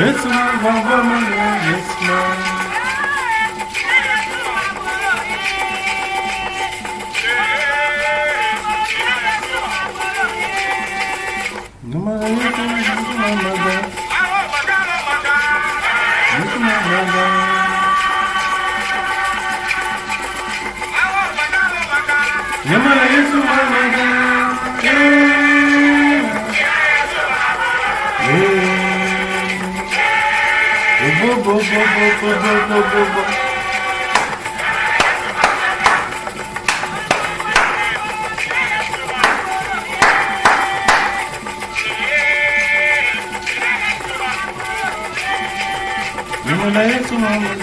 It's my woman, it's mine. No matter what, no matter what, no matter what, boom, boom, boom, boom, boom, boom, boom. You were there too long.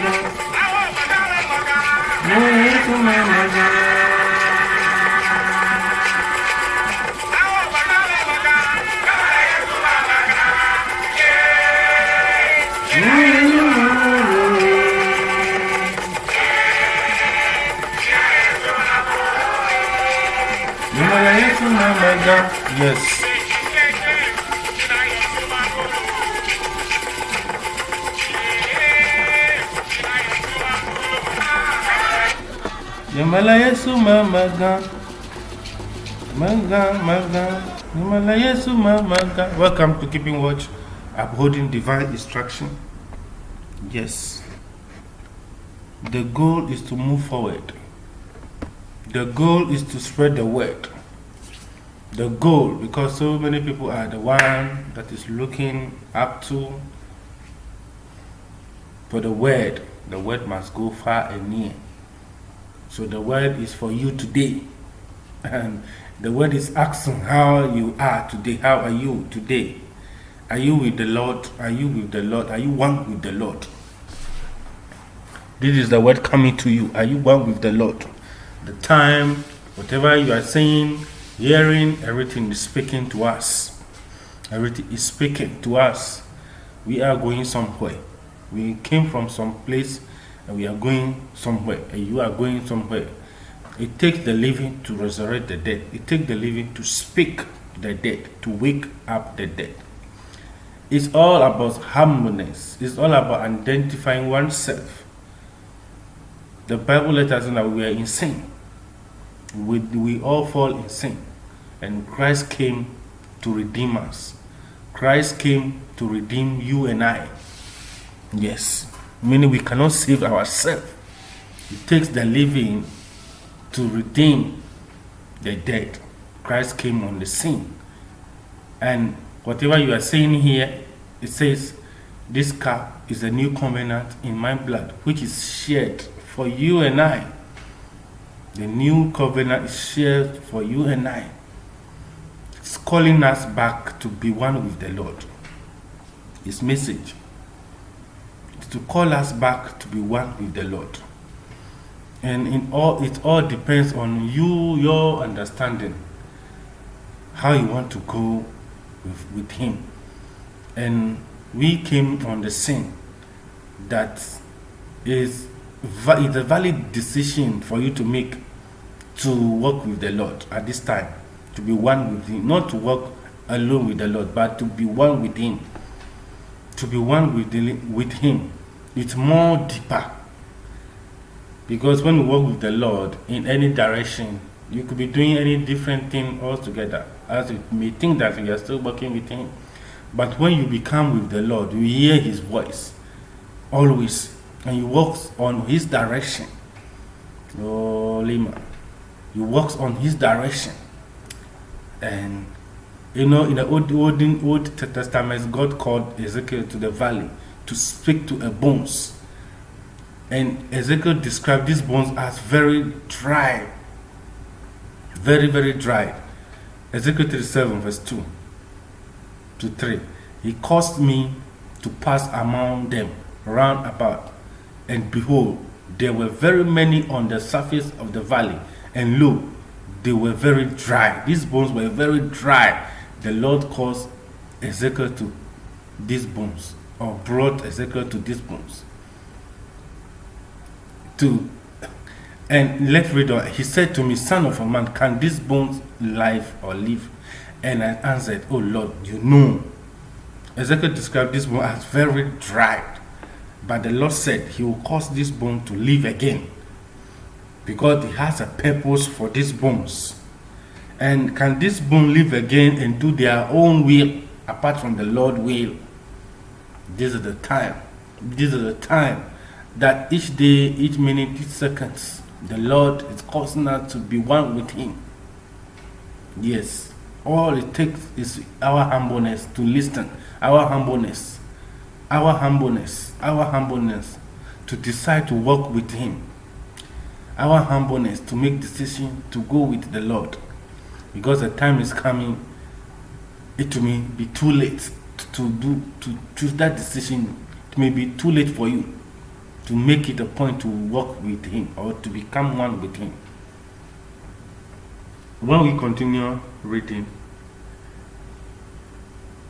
Yes. Yamala Yesu Mamaga. Maga, maga. Yamala Yesu Mamaga. Welcome to Keeping Watch, upholding divine instruction. Yes. The goal is to move forward. The goal is to spread the word. The goal, because so many people are the one that is looking up to for the word. The word must go far and near. So the word is for you today. And the word is asking how you are today. How are you today? Are you with the Lord? Are you with the Lord? Are you one with the Lord? This is the word coming to you. Are you one with the Lord? The time, whatever you are saying, hearing, everything is speaking to us. Everything is speaking to us. We are going somewhere. We came from some place and we are going somewhere. And you are going somewhere. It takes the living to resurrect the dead. It takes the living to speak the dead, to wake up the dead. It's all about humbleness. It's all about identifying oneself. The Bible let us know that we are in sin. We, we all fall in sin. And Christ came to redeem us. Christ came to redeem you and I. Yes. Meaning we cannot save ourselves. It takes the living to redeem the dead. Christ came on the scene. And whatever you are saying here, it says, This cup is a new covenant in my blood, which is shared for you and I. The new covenant is shared for you and I. It's calling us back to be one with the Lord. His message is to call us back to be one with the Lord. And in all it all depends on you, your understanding, how you want to go with, with him. And we came on the scene that is it's a valid decision for you to make to work with the Lord at this time, to be one with Him, not to work alone with the Lord, but to be one with Him. To be one with, the, with Him. It's more deeper. Because when you work with the Lord in any direction, you could be doing any different thing altogether. As you may think that you are still working with Him. But when you become with the Lord, you hear His voice always, and you walk on His direction. Oh, Lima. You walk on His direction. And you know, in the Old, Old, Old Testament, God called Ezekiel to the valley to speak to a bones. And Ezekiel described these bones as very dry. Very, very dry. Ezekiel 37, verse 2 to 3. He caused me to pass among them round about, and behold, there were very many on the surface of the valley, and look, they were very dry. These bones were very dry. The Lord caused Ezekiel to these bones, or brought Ezekiel to these bones. To and let's read on. He said to me, Son of a man, can these bones live or live? And I answered, Oh Lord, you know. Ezekiel described this bone as very dry. But the Lord said he will cause this bone to live again because he has a purpose for these bones. And can this bone live again and do their own will apart from the Lord will? This is the time. This is the time that each day, each minute, each seconds, the Lord is causing us to be one with Him. Yes, all it takes is our humbleness to listen, our humbleness, our humbleness, our humbleness to decide to walk with Him, our humbleness to make decision to go with the Lord, because the time is coming. It may be too late to do to choose that decision. It may be too late for you to make it a point to walk with Him or to become one with Him. When we continue reading,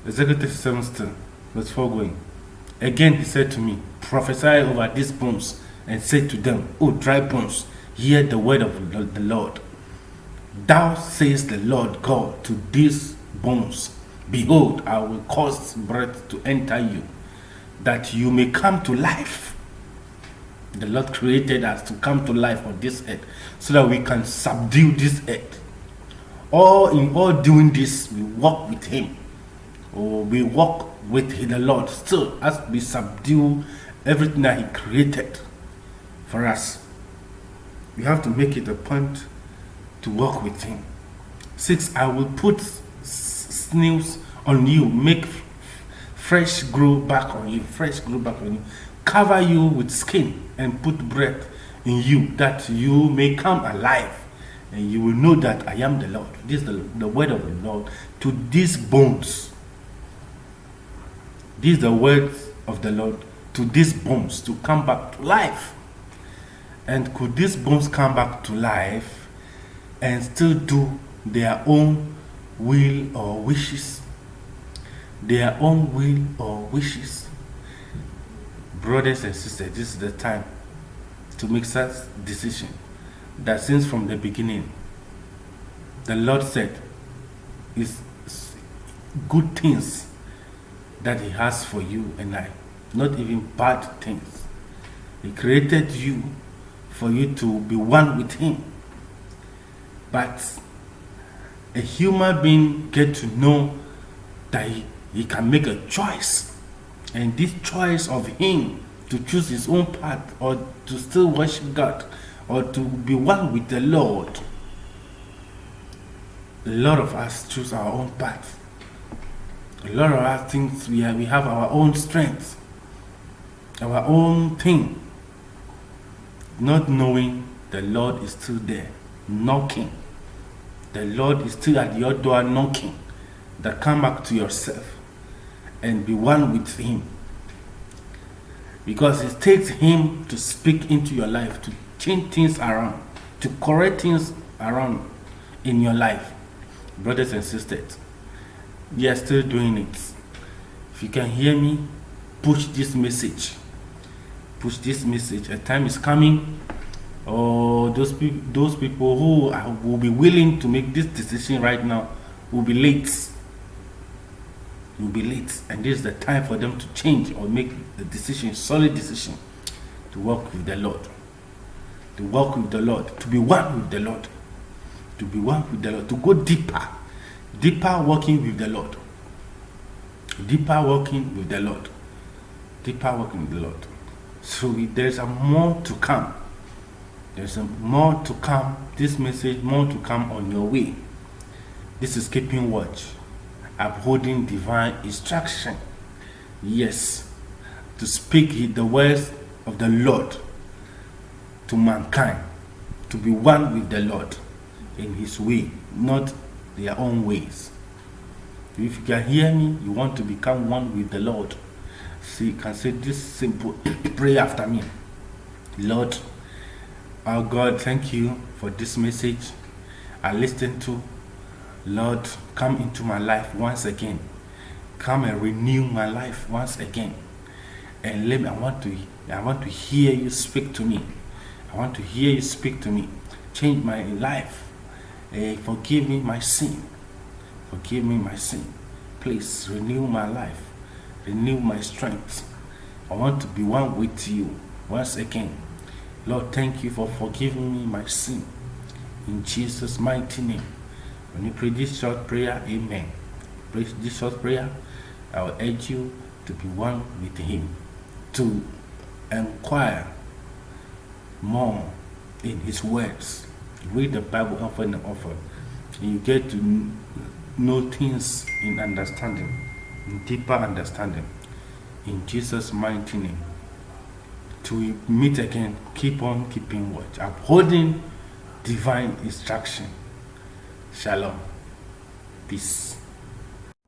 Ezekiel 7 still, verse 4 going. Again he said to me, Prophesy over these bones, and say to them, O dry bones, hear the word of the Lord. Thou says the Lord God to these bones, Behold, I will cause breath to enter you, that you may come to life. The Lord created us to come to life on this earth so that we can subdue this earth. All in all doing this, we walk with Him. Or we walk with the Lord still as we subdue everything that He created for us. We have to make it a point to walk with Him. Six, I will put sinews on you, make fresh grow back on you, fresh grow back on you, cover you with skin and put breath in you that you may come alive and you will know that I am the Lord. This is the, the word of the Lord to these bones. This are the words of the Lord to these bones to come back to life. And could these bones come back to life and still do their own will or wishes? Their own will or wishes? Brothers and sisters, this is the time to make such decision that since from the beginning, the Lord said, is good things that He has for you and I, not even bad things. He created you for you to be one with Him. But a human being get to know that he, he can make a choice. And this choice of him to choose his own path or to still worship God or to be one with the Lord. A lot of us choose our own path. A lot of us think we we have our own strength, our own thing, not knowing the Lord is still there, knocking. The Lord is still at your door knocking. That come back to yourself and be one with Him. Because it takes Him to speak into your life, to change things around, to correct things around in your life. Brothers and sisters, we are still doing it. If you can hear me, push this message. Push this message. A time is coming, or those, pe those people who are, will be willing to make this decision right now will be late. Will be late, and this is the time for them to change or make the decision, solid decision, to walk with the Lord. To walk with the Lord, to be one with the Lord, to be one with the Lord, to go deeper, deeper walking with the Lord, deeper walking with the Lord, deeper walking with the Lord. So there's a more to come. There's a more to come. This message, more to come on your way. This is keeping watch, upholding divine instruction. Yes, to speak the words of the Lord to mankind to be one with the Lord in His way, not their own ways. If you can hear me, you want to become one with the Lord. So you can say this simple pray after me. Lord, our God, thank you for this message I listened to. Lord, come into my life once again. Come and renew my life once again. And let me, I want to I want to hear you speak to me. I want to hear you speak to me. Change my life. Uh, forgive me my sin. Forgive me my sin. Please renew my life. Renew my strength. I want to be one with you once again. Lord, thank you for forgiving me my sin. In Jesus' mighty name. When you pray this short prayer, amen. Pray this short prayer, I will urge you to be one with Him, to inquire more in His words. Read the Bible often and often. You get to know things in understanding, in deeper understanding. In Jesus' mighty name. We meet again, keep on keeping watch, upholding divine instruction. Shalom. Peace.